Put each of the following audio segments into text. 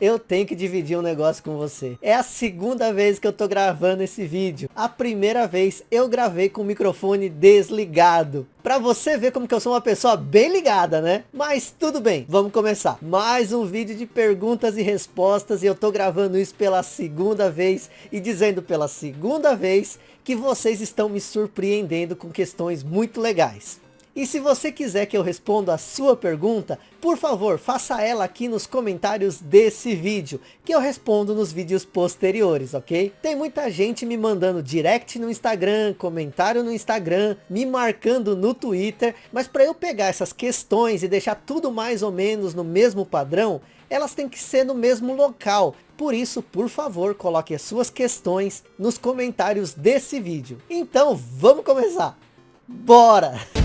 eu tenho que dividir um negócio com você. É a segunda vez que eu tô gravando esse vídeo. A primeira vez eu gravei com o microfone desligado. Pra você ver como que eu sou uma pessoa bem ligada, né? Mas tudo bem, vamos começar. Mais um vídeo de perguntas e respostas e eu tô gravando isso pela segunda vez e dizendo pela segunda vez que vocês estão me surpreendendo com questões muito legais. E se você quiser que eu responda a sua pergunta, por favor, faça ela aqui nos comentários desse vídeo, que eu respondo nos vídeos posteriores, ok? Tem muita gente me mandando direct no Instagram, comentário no Instagram, me marcando no Twitter, mas para eu pegar essas questões e deixar tudo mais ou menos no mesmo padrão, elas têm que ser no mesmo local. Por isso, por favor, coloque as suas questões nos comentários desse vídeo. Então, vamos começar! Bora!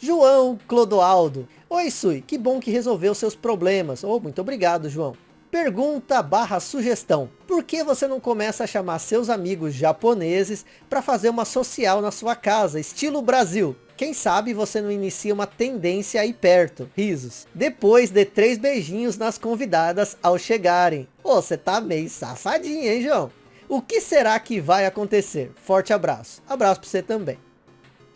João Clodoaldo. Oi Sui, que bom que resolveu seus problemas. Oh, muito obrigado João. Pergunta barra sugestão. Por que você não começa a chamar seus amigos japoneses para fazer uma social na sua casa, estilo Brasil? Quem sabe você não inicia uma tendência aí perto. Risos. Depois de três beijinhos nas convidadas ao chegarem. Ô, oh, você tá meio safadinho, hein, João? O que será que vai acontecer? Forte abraço. Abraço para você também.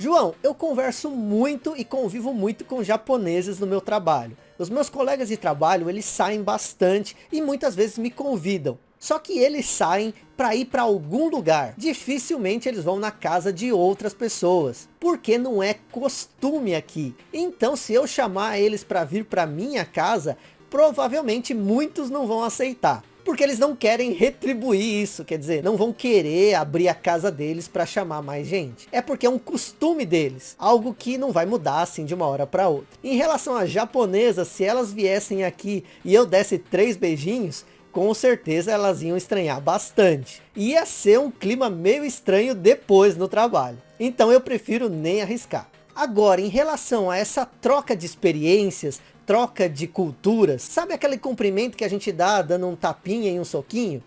João, eu converso muito e convivo muito com japoneses no meu trabalho. Os meus colegas de trabalho, eles saem bastante e muitas vezes me convidam. Só que eles saem para ir para algum lugar. Dificilmente eles vão na casa de outras pessoas. Porque não é costume aqui. Então se eu chamar eles para vir para minha casa, provavelmente muitos não vão aceitar porque eles não querem retribuir isso, quer dizer, não vão querer abrir a casa deles para chamar mais gente. É porque é um costume deles, algo que não vai mudar assim de uma hora para outra. Em relação às japonesas, se elas viessem aqui e eu desse três beijinhos, com certeza elas iam estranhar bastante. Ia ser um clima meio estranho depois no trabalho. Então eu prefiro nem arriscar. Agora, em relação a essa troca de experiências, troca de culturas. Sabe aquele cumprimento que a gente dá dando um tapinha e um soquinho?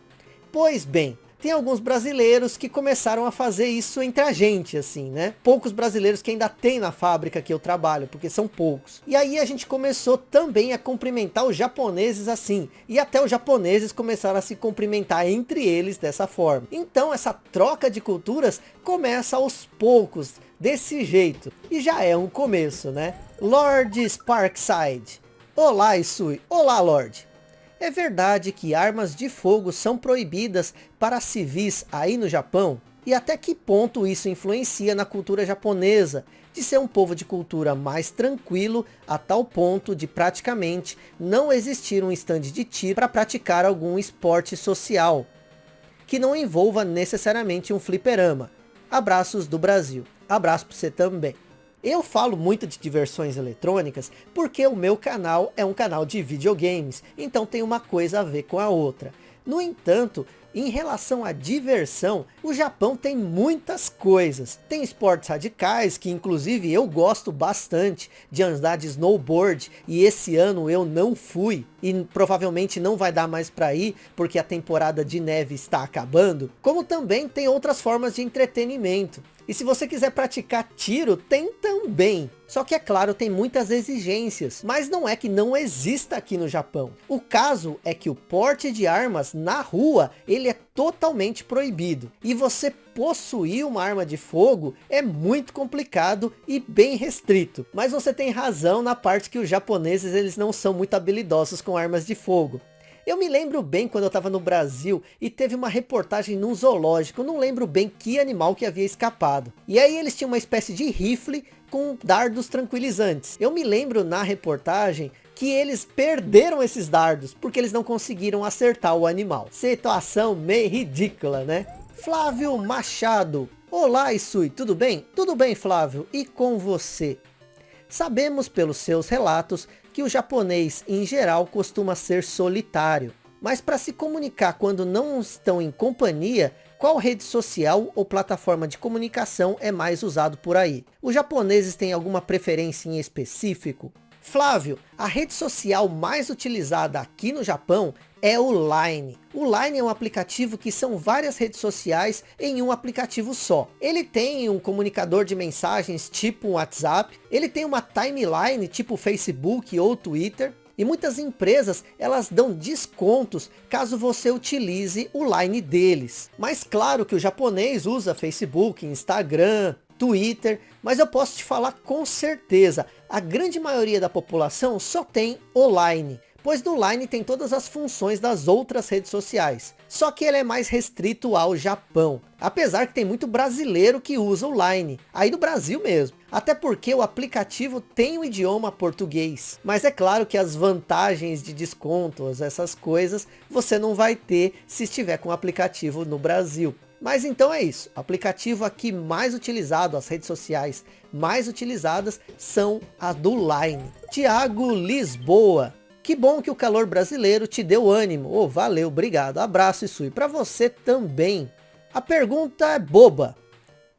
Pois bem, tem alguns brasileiros que começaram a fazer isso entre a gente, assim, né? Poucos brasileiros que ainda tem na fábrica que eu trabalho, porque são poucos. E aí a gente começou também a cumprimentar os japoneses assim. E até os japoneses começaram a se cumprimentar entre eles dessa forma. Então essa troca de culturas começa aos poucos, desse jeito. E já é um começo, né? Lord Sparkside. Olá, Isui. Olá, Lord. É verdade que armas de fogo são proibidas para civis aí no Japão? E até que ponto isso influencia na cultura japonesa, de ser um povo de cultura mais tranquilo, a tal ponto de praticamente não existir um estande de tiro para praticar algum esporte social, que não envolva necessariamente um fliperama. Abraços do Brasil. Abraço para você também. Eu falo muito de diversões eletrônicas porque o meu canal é um canal de videogames, então tem uma coisa a ver com a outra. No entanto, em relação à diversão, o Japão tem muitas coisas. Tem esportes radicais, que inclusive eu gosto bastante de andar de snowboard, e esse ano eu não fui, e provavelmente não vai dar mais para ir, porque a temporada de neve está acabando. Como também tem outras formas de entretenimento. E se você quiser praticar tiro, tem também. Só que é claro, tem muitas exigências, mas não é que não exista aqui no Japão. O caso é que o porte de armas na rua, ele é totalmente proibido. E você possuir uma arma de fogo é muito complicado e bem restrito. Mas você tem razão na parte que os japoneses eles não são muito habilidosos com armas de fogo. Eu me lembro bem quando eu estava no Brasil e teve uma reportagem num zoológico, não lembro bem que animal que havia escapado. E aí eles tinham uma espécie de rifle com dardos tranquilizantes. Eu me lembro na reportagem que eles perderam esses dardos, porque eles não conseguiram acertar o animal. Situação meio ridícula, né? Flávio Machado. Olá, Isui, tudo bem? Tudo bem, Flávio, e com você? Sabemos pelos seus relatos que o japonês em geral costuma ser solitário. Mas para se comunicar quando não estão em companhia, qual rede social ou plataforma de comunicação é mais usado por aí? Os japoneses têm alguma preferência em específico? Flávio, a rede social mais utilizada aqui no Japão é o Line. O Line é um aplicativo que são várias redes sociais em um aplicativo só. Ele tem um comunicador de mensagens tipo WhatsApp, ele tem uma timeline tipo Facebook ou Twitter, e muitas empresas, elas dão descontos caso você utilize o Line deles. Mas claro que o japonês usa Facebook, Instagram, Twitter, mas eu posso te falar com certeza, a grande maioria da população só tem online, pois no Line tem todas as funções das outras redes sociais. Só que ele é mais restrito ao Japão, apesar que tem muito brasileiro que usa o Line, aí do Brasil mesmo. Até porque o aplicativo tem o idioma português. Mas é claro que as vantagens de descontos, essas coisas, você não vai ter se estiver com o aplicativo no Brasil. Mas então é isso, o aplicativo aqui mais utilizado, as redes sociais mais utilizadas são a do Line. Tiago Lisboa, que bom que o calor brasileiro te deu ânimo. Oh, valeu, obrigado. Abraço e para você também. A pergunta é boba.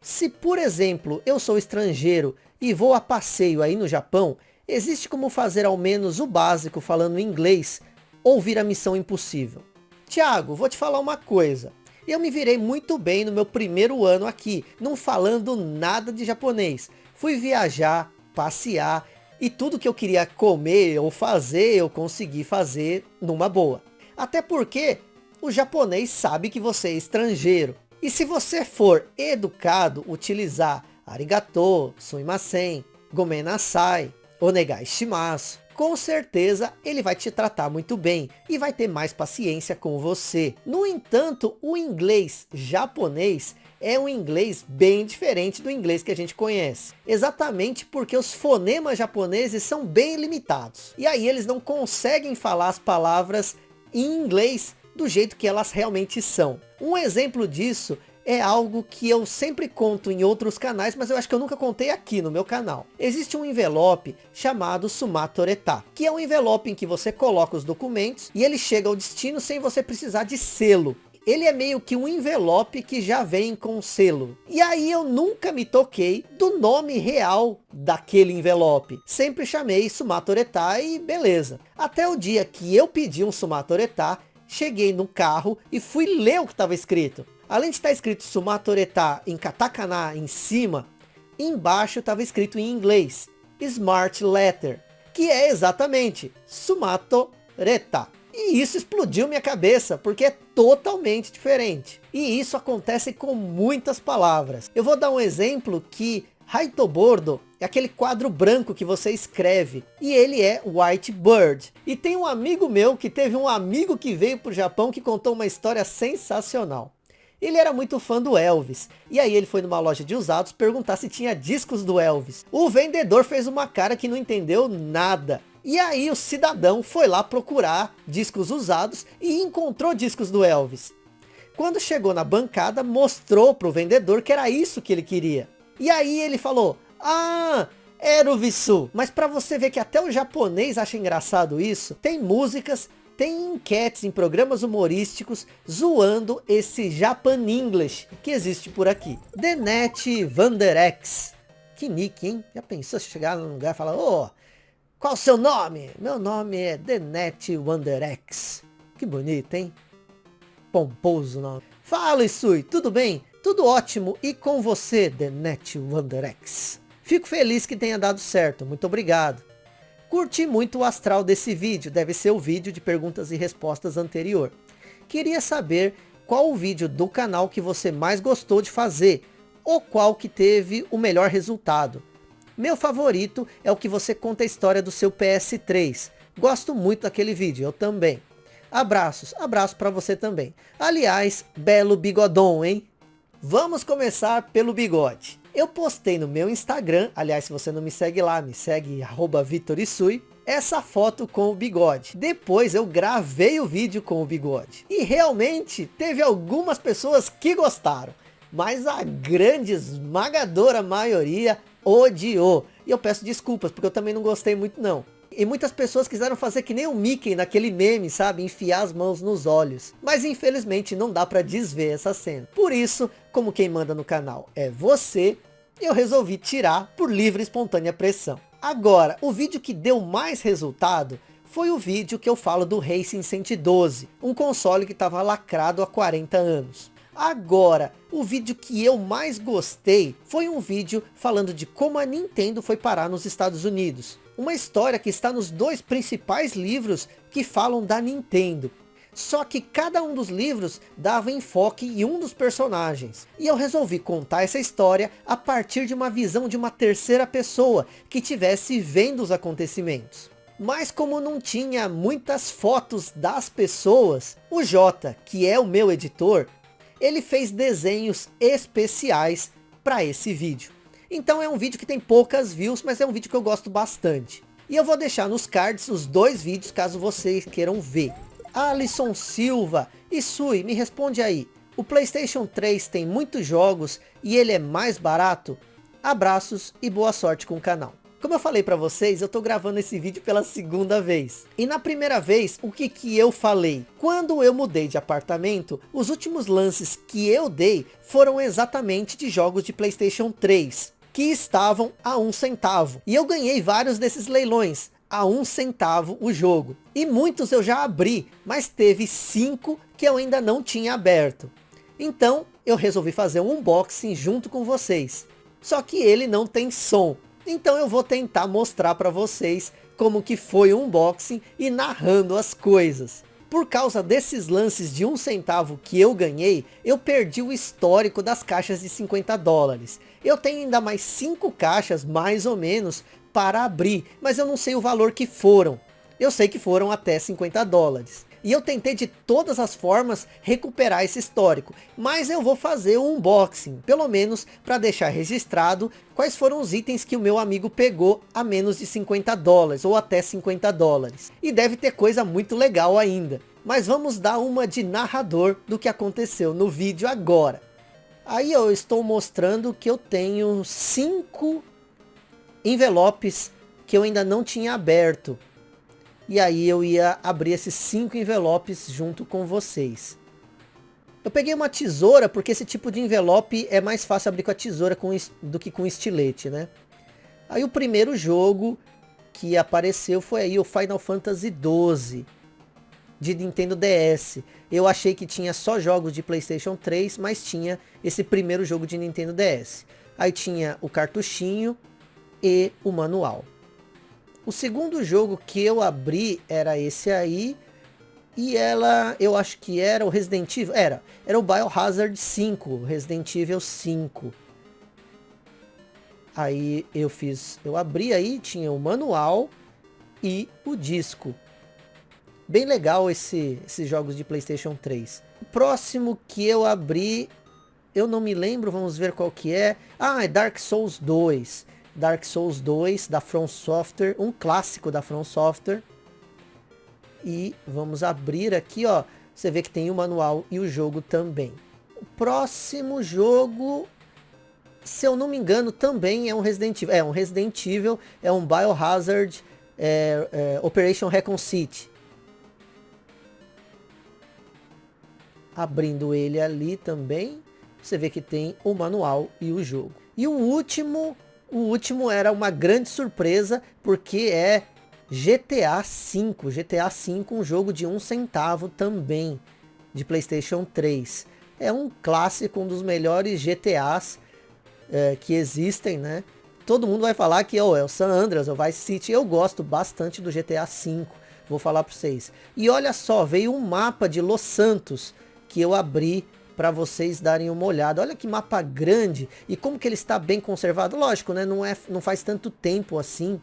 Se, por exemplo, eu sou estrangeiro e vou a passeio aí no Japão, existe como fazer ao menos o básico falando inglês ou vir a missão impossível? Tiago, vou te falar uma coisa. Eu me virei muito bem no meu primeiro ano aqui, não falando nada de japonês. Fui viajar, passear e tudo que eu queria comer ou fazer, eu consegui fazer numa boa. Até porque o japonês sabe que você é estrangeiro. E se você for educado, utilizar arigato, sumimasen, gomen nasai, onegai shimasu, com certeza ele vai te tratar muito bem e vai ter mais paciência com você. No entanto, o inglês japonês é um inglês bem diferente do inglês que a gente conhece. Exatamente porque os fonemas japoneses são bem limitados. E aí eles não conseguem falar as palavras em inglês do jeito que elas realmente são. Um exemplo disso é algo que eu sempre conto em outros canais, mas eu acho que eu nunca contei aqui no meu canal. Existe um envelope chamado Sumatoreta, que é um envelope em que você coloca os documentos e ele chega ao destino sem você precisar de selo ele é meio que um envelope que já vem com selo. E aí eu nunca me toquei do nome real daquele envelope. Sempre chamei Sumatoreta e beleza. Até o dia que eu pedi um Sumatoreta, cheguei no carro e fui ler o que estava escrito. Além de estar escrito Sumatoreta em katakana em cima, embaixo estava escrito em inglês, Smart Letter, que é exatamente Sumatoreta. E isso explodiu minha cabeça, porque é totalmente diferente. E isso acontece com muitas palavras. Eu vou dar um exemplo que Haitobordo é aquele quadro branco que você escreve. E ele é White Bird. E tem um amigo meu que teve um amigo que veio para o Japão que contou uma história sensacional. Ele era muito fã do Elvis. E aí ele foi numa loja de usados perguntar se tinha discos do Elvis. O vendedor fez uma cara que não entendeu nada. E aí o cidadão foi lá procurar discos usados e encontrou discos do Elvis. Quando chegou na bancada, mostrou para o vendedor que era isso que ele queria. E aí ele falou, ah, era o Visu. Mas para você ver que até o japonês acha engraçado isso, tem músicas tem enquetes em programas humorísticos zoando esse Japan English que existe por aqui. Denet Vanderex. Que nick, hein? Já pensou se chegar num lugar e falar, ô, oh, qual o seu nome? Meu nome é Denet Wanderex. Que bonito, hein? Pomposo nome. Fala, Isui, tudo bem? Tudo ótimo. E com você, Denet Wanderex? Fico feliz que tenha dado certo. Muito obrigado. Curti muito o astral desse vídeo, deve ser o vídeo de perguntas e respostas anterior. Queria saber qual o vídeo do canal que você mais gostou de fazer, ou qual que teve o melhor resultado. Meu favorito é o que você conta a história do seu PS3. Gosto muito daquele vídeo, eu também. Abraços, abraço para você também. Aliás, belo bigodão, hein? Vamos começar pelo bigode. Eu postei no meu Instagram, aliás, se você não me segue lá, me segue Vitorisui, essa foto com o bigode. Depois eu gravei o vídeo com o bigode. E realmente teve algumas pessoas que gostaram. Mas a grande esmagadora maioria odiou. E eu peço desculpas, porque eu também não gostei muito não. E muitas pessoas quiseram fazer que nem o Mickey naquele meme, sabe? Enfiar as mãos nos olhos. Mas infelizmente não dá para desver essa cena. Por isso, como quem manda no canal é você, eu resolvi tirar por livre e espontânea pressão. Agora, o vídeo que deu mais resultado foi o vídeo que eu falo do Racing 112, um console que estava lacrado há 40 anos. Agora, o vídeo que eu mais gostei foi um vídeo falando de como a Nintendo foi parar nos Estados Unidos. Uma história que está nos dois principais livros que falam da Nintendo. Só que cada um dos livros dava enfoque em um dos personagens. E eu resolvi contar essa história a partir de uma visão de uma terceira pessoa que tivesse vendo os acontecimentos. Mas como não tinha muitas fotos das pessoas, o Jota, que é o meu editor, ele fez desenhos especiais para esse vídeo. Então é um vídeo que tem poucas views, mas é um vídeo que eu gosto bastante. E eu vou deixar nos cards os dois vídeos, caso vocês queiram ver. Alisson Silva, e Sui, me responde aí. O Playstation 3 tem muitos jogos e ele é mais barato? Abraços e boa sorte com o canal. Como eu falei para vocês, eu tô gravando esse vídeo pela segunda vez. E na primeira vez, o que que eu falei? Quando eu mudei de apartamento, os últimos lances que eu dei foram exatamente de jogos de Playstation 3, que estavam a um centavo. E eu ganhei vários desses leilões, a um centavo o jogo. E muitos eu já abri, mas teve cinco que eu ainda não tinha aberto. Então, eu resolvi fazer um unboxing junto com vocês. Só que ele não tem som. Então eu vou tentar mostrar para vocês como que foi o unboxing e narrando as coisas. Por causa desses lances de um centavo que eu ganhei, eu perdi o histórico das caixas de 50 dólares. Eu tenho ainda mais 5 caixas, mais ou menos, para abrir, mas eu não sei o valor que foram. Eu sei que foram até 50 dólares. E eu tentei de todas as formas recuperar esse histórico. Mas eu vou fazer um unboxing, pelo menos para deixar registrado quais foram os itens que o meu amigo pegou a menos de 50 dólares ou até 50 dólares. E deve ter coisa muito legal ainda. Mas vamos dar uma de narrador do que aconteceu no vídeo agora. Aí eu estou mostrando que eu tenho cinco envelopes que eu ainda não tinha aberto e aí eu ia abrir esses cinco envelopes junto com vocês. Eu peguei uma tesoura, porque esse tipo de envelope é mais fácil abrir com a tesoura do que com estilete, né? Aí o primeiro jogo que apareceu foi aí o Final Fantasy XII de Nintendo DS. Eu achei que tinha só jogos de Playstation 3, mas tinha esse primeiro jogo de Nintendo DS. Aí tinha o cartuchinho e o manual. O segundo jogo que eu abri era esse aí. E ela, eu acho que era o Resident Evil. Era, era o Biohazard 5, Resident Evil 5. Aí eu fiz, eu abri aí, tinha o manual e o disco. Bem legal esse, esses jogos de Playstation 3. O próximo que eu abri, eu não me lembro, vamos ver qual que é. Ah, é Dark Souls 2. Dark Souls 2 da From Software, um clássico da From Software. E vamos abrir aqui, ó. Você vê que tem o manual e o jogo também. O próximo jogo, se eu não me engano, também é um Resident Evil. É um Resident Evil, é um Biohazard é, é, Operation Recon City. Abrindo ele ali também, você vê que tem o manual e o jogo. E o último o último era uma grande surpresa, porque é GTA V. GTA V, um jogo de um centavo também, de Playstation 3. É um clássico, um dos melhores GTAs é, que existem, né? Todo mundo vai falar que oh, é o San Andreas, é o Vice City. Eu gosto bastante do GTA V, vou falar para vocês. E olha só, veio um mapa de Los Santos que eu abri para vocês darem uma olhada. Olha que mapa grande e como que ele está bem conservado. Lógico, né? Não, é, não faz tanto tempo assim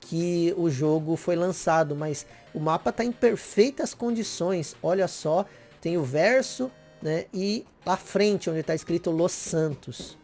que o jogo foi lançado, mas o mapa está em perfeitas condições. Olha só, tem o verso, né? E à frente, onde está escrito Los Santos.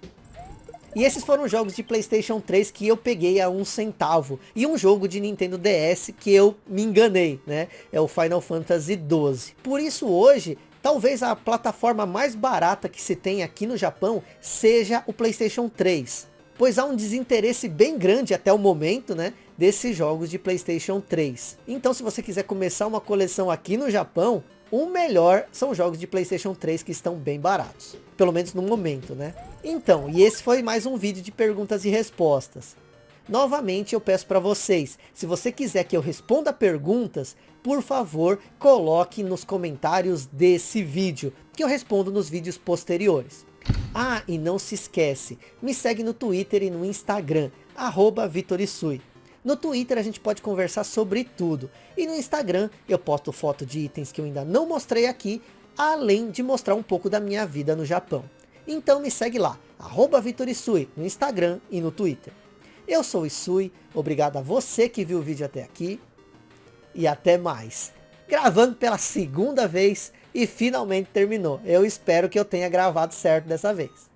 E esses foram jogos de Playstation 3 que eu peguei a um centavo. E um jogo de Nintendo DS que eu me enganei, né? É o Final Fantasy 12. Por isso hoje Talvez a plataforma mais barata que se tem aqui no Japão seja o Playstation 3. Pois há um desinteresse bem grande até o momento, né? desses jogos de Playstation 3. Então se você quiser começar uma coleção aqui no Japão, o melhor são jogos de Playstation 3 que estão bem baratos. Pelo menos no momento, né? Então, e esse foi mais um vídeo de perguntas e respostas. Novamente eu peço para vocês, se você quiser que eu responda perguntas, por favor, coloque nos comentários desse vídeo, que eu respondo nos vídeos posteriores. Ah, e não se esquece, me segue no Twitter e no Instagram, arroba Vitorisui. No Twitter a gente pode conversar sobre tudo. E no Instagram eu posto foto de itens que eu ainda não mostrei aqui, além de mostrar um pouco da minha vida no Japão. Então me segue lá, arroba Vitorisui, no Instagram e no Twitter. Eu sou Isui, obrigado a você que viu o vídeo até aqui. E até mais. Gravando pela segunda vez e finalmente terminou. Eu espero que eu tenha gravado certo dessa vez.